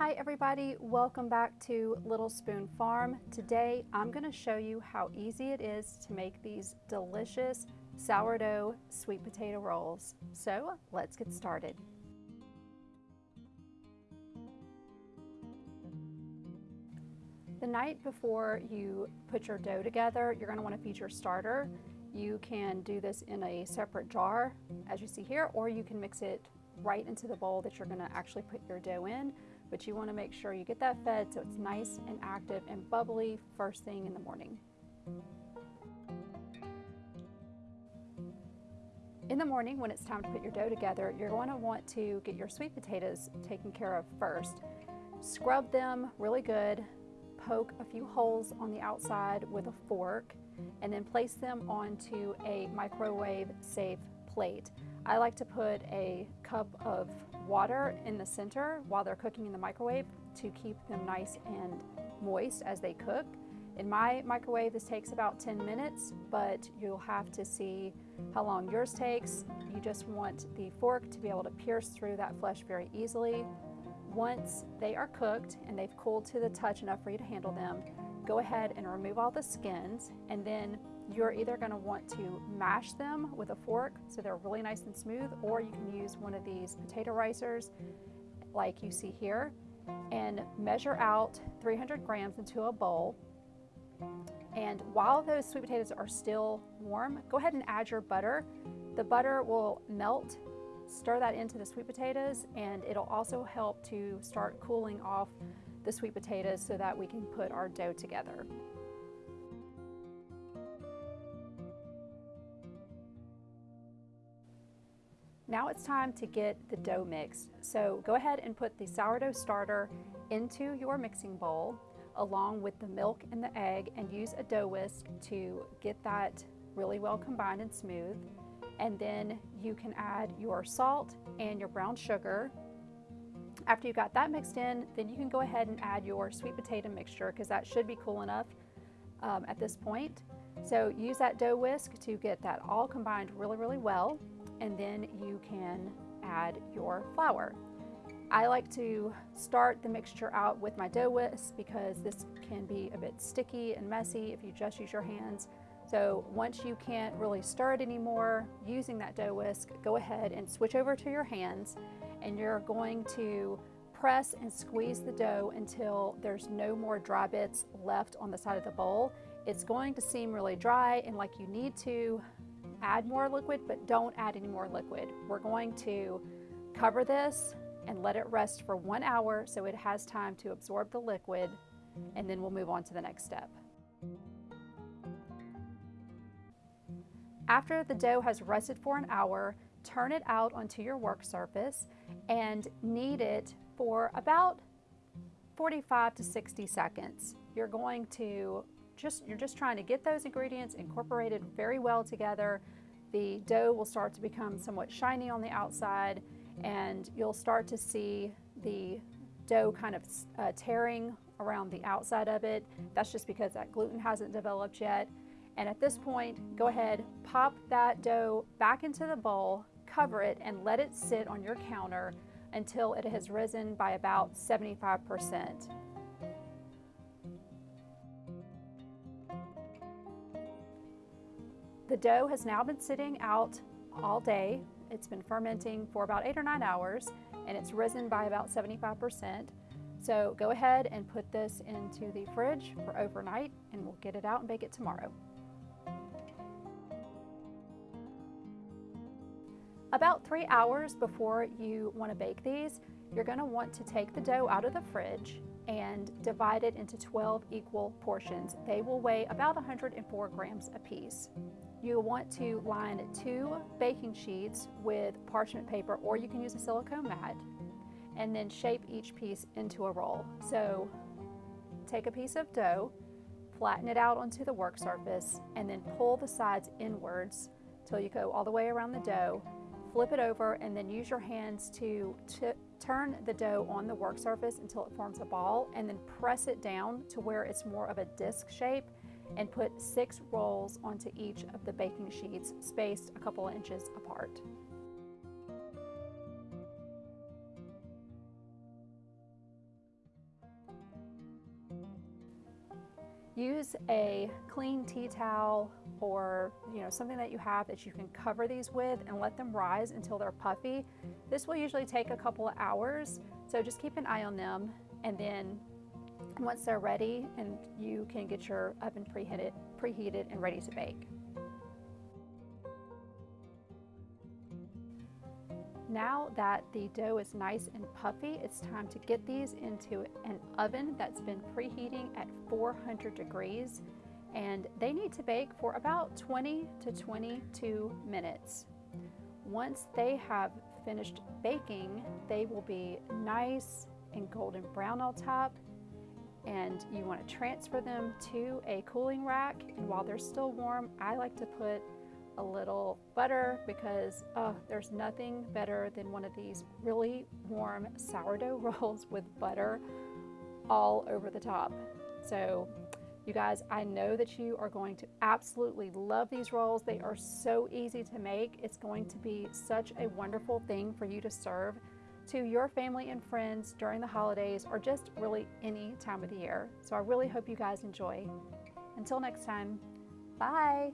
Hi everybody, welcome back to Little Spoon Farm. Today I'm going to show you how easy it is to make these delicious sourdough sweet potato rolls. So let's get started. The night before you put your dough together, you're going to want to feed your starter. You can do this in a separate jar, as you see here, or you can mix it right into the bowl that you're going to actually put your dough in but you want to make sure you get that fed so it's nice and active and bubbly first thing in the morning. In the morning, when it's time to put your dough together, you're going to want to get your sweet potatoes taken care of first. Scrub them really good, poke a few holes on the outside with a fork, and then place them onto a microwave safe plate. I like to put a cup of water in the center while they're cooking in the microwave to keep them nice and moist as they cook. In my microwave, this takes about 10 minutes, but you'll have to see how long yours takes. You just want the fork to be able to pierce through that flesh very easily. Once they are cooked and they've cooled to the touch enough for you to handle them, go ahead and remove all the skins and then you're either going to want to mash them with a fork so they're really nice and smooth, or you can use one of these potato ricers like you see here and measure out 300 grams into a bowl. And while those sweet potatoes are still warm, go ahead and add your butter. The butter will melt, stir that into the sweet potatoes, and it'll also help to start cooling off the sweet potatoes so that we can put our dough together. Now it's time to get the dough mixed. So go ahead and put the sourdough starter into your mixing bowl along with the milk and the egg and use a dough whisk to get that really well combined and smooth. And then you can add your salt and your brown sugar. After you got that mixed in, then you can go ahead and add your sweet potato mixture because that should be cool enough um, at this point. So use that dough whisk to get that all combined really, really well and then you can add your flour. I like to start the mixture out with my dough whisk because this can be a bit sticky and messy if you just use your hands. So once you can't really stir it anymore using that dough whisk, go ahead and switch over to your hands and you're going to press and squeeze the dough until there's no more dry bits left on the side of the bowl. It's going to seem really dry and like you need to add more liquid, but don't add any more liquid. We're going to cover this and let it rest for one hour so it has time to absorb the liquid, and then we'll move on to the next step. After the dough has rested for an hour, turn it out onto your work surface and knead it for about 45 to 60 seconds. You're going to just, you're just trying to get those ingredients incorporated very well together. The dough will start to become somewhat shiny on the outside and you'll start to see the dough kind of uh, tearing around the outside of it. That's just because that gluten hasn't developed yet. And at this point, go ahead, pop that dough back into the bowl, cover it, and let it sit on your counter until it has risen by about 75%. The dough has now been sitting out all day. It's been fermenting for about eight or nine hours and it's risen by about 75%. So go ahead and put this into the fridge for overnight and we'll get it out and bake it tomorrow. About three hours before you want to bake these, you're going to want to take the dough out of the fridge and divide it into 12 equal portions. They will weigh about 104 grams apiece. You'll want to line two baking sheets with parchment paper or you can use a silicone mat and then shape each piece into a roll. So take a piece of dough, flatten it out onto the work surface and then pull the sides inwards till you go all the way around the dough. Flip it over and then use your hands to turn the dough on the work surface until it forms a ball and then press it down to where it's more of a disc shape and put six rolls onto each of the baking sheets spaced a couple inches apart. Use a clean tea towel or you know something that you have that you can cover these with and let them rise until they're puffy. This will usually take a couple of hours, so just keep an eye on them and then once they're ready and you can get your oven preheated, preheated and ready to bake. Now that the dough is nice and puffy, it's time to get these into an oven that's been preheating at 400 degrees and they need to bake for about 20 to 22 minutes. Once they have finished baking, they will be nice and golden brown on top and you want to transfer them to a cooling rack and while they're still warm, I like to put a little butter because uh, there's nothing better than one of these really warm sourdough rolls with butter all over the top. So you guys, I know that you are going to absolutely love these rolls. They are so easy to make. It's going to be such a wonderful thing for you to serve to your family and friends during the holidays or just really any time of the year. So I really hope you guys enjoy. Until next time, bye.